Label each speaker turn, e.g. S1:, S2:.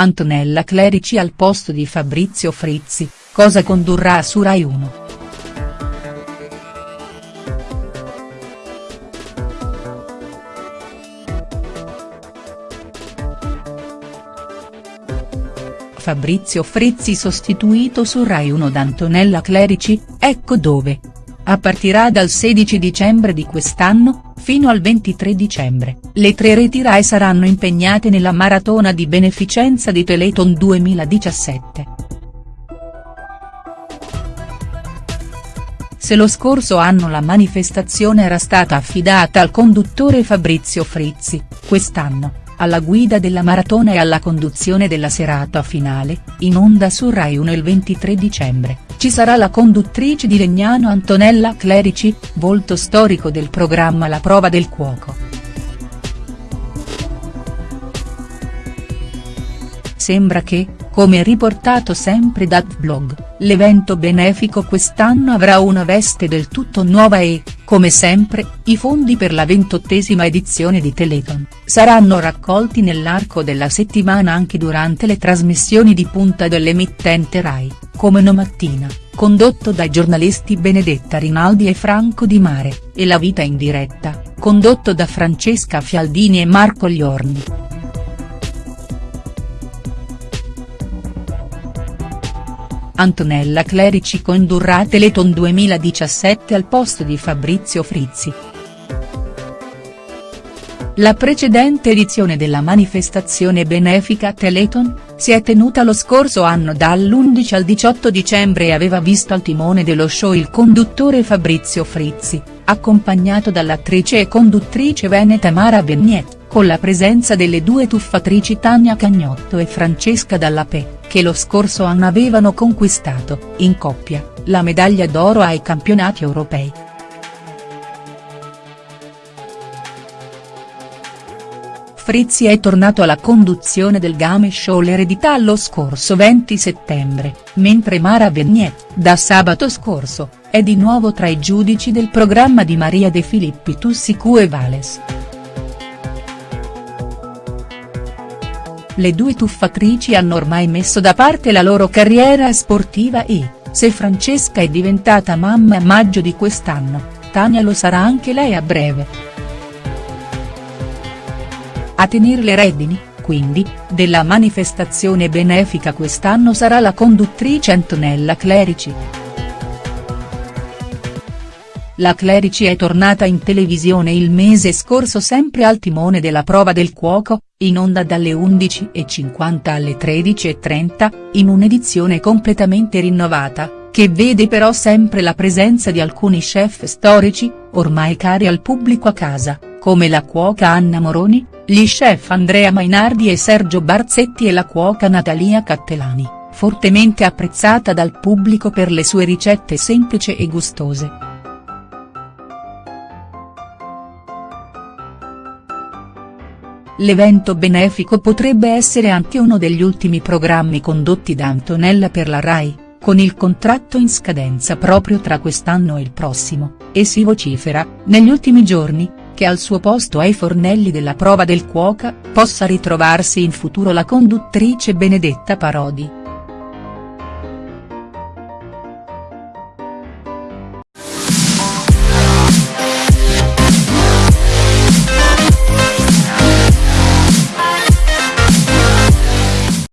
S1: Antonella Clerici al posto di Fabrizio Frizzi, cosa condurrà su Rai 1?. Fabrizio Frizzi sostituito su Rai 1 da Antonella Clerici, ecco dove. A partirà dal 16 dicembre di quest'anno, Fino al 23 dicembre, le tre reti Rai saranno impegnate nella maratona di beneficenza di Teleton 2017. Se lo scorso anno la manifestazione era stata affidata al conduttore Fabrizio Frizzi, quest'anno, alla guida della maratona e alla conduzione della serata finale, in onda su Rai 1 il 23 dicembre ci sarà la conduttrice di Legnano Antonella Clerici, volto storico del programma La prova del cuoco. Sembra che, come riportato sempre da Vlog, l'evento benefico quest'anno avrà una veste del tutto nuova e, come sempre, i fondi per la ventottesima edizione di Teleton, saranno raccolti nell'arco della settimana anche durante le trasmissioni di punta dell'emittente Rai come No Mattina, condotto dai giornalisti Benedetta Rinaldi e Franco Di Mare, e La Vita in diretta, condotto da Francesca Fialdini e Marco Liorni. Antonella Clerici condurrà Teleton 2017 al posto di Fabrizio Frizzi. La precedente edizione della manifestazione benefica Teleton, si è tenuta lo scorso anno dall'11 al 18 dicembre e aveva visto al timone dello show il conduttore Fabrizio Frizzi, accompagnato dall'attrice e conduttrice veneta Mara Vignet, con la presenza delle due tuffatrici Tania Cagnotto e Francesca Dallapè, che lo scorso anno avevano conquistato, in coppia, la medaglia d'oro ai campionati europei. Frizzi è tornato alla conduzione del game show L'eredità lo scorso 20 settembre, mentre Mara Vignet, da sabato scorso, è di nuovo tra i giudici del programma di Maria De Filippi Tussicu e Vales. Le due tuffatrici hanno ormai messo da parte la loro carriera sportiva e, se Francesca è diventata mamma a maggio di quest'anno, Tania lo sarà anche lei a breve. A tenere le redini, quindi, della manifestazione benefica quest'anno sarà la conduttrice Antonella Clerici. La Clerici è tornata in televisione il mese scorso sempre al timone della prova del cuoco, in onda dalle 11.50 alle 13.30, in un'edizione completamente rinnovata, che vede però sempre la presenza di alcuni chef storici, ormai cari al pubblico a casa, come la cuoca Anna Moroni, gli chef Andrea Mainardi e Sergio Barzetti e la cuoca Natalia Cattelani, fortemente apprezzata dal pubblico per le sue ricette semplici e gustose. L'evento benefico potrebbe essere anche uno degli ultimi programmi condotti da Antonella per la RAI, con il contratto in scadenza proprio tra quest'anno e il prossimo, e si vocifera, negli ultimi giorni, che al suo posto ai fornelli della prova del cuoca, possa ritrovarsi in futuro la conduttrice Benedetta Parodi.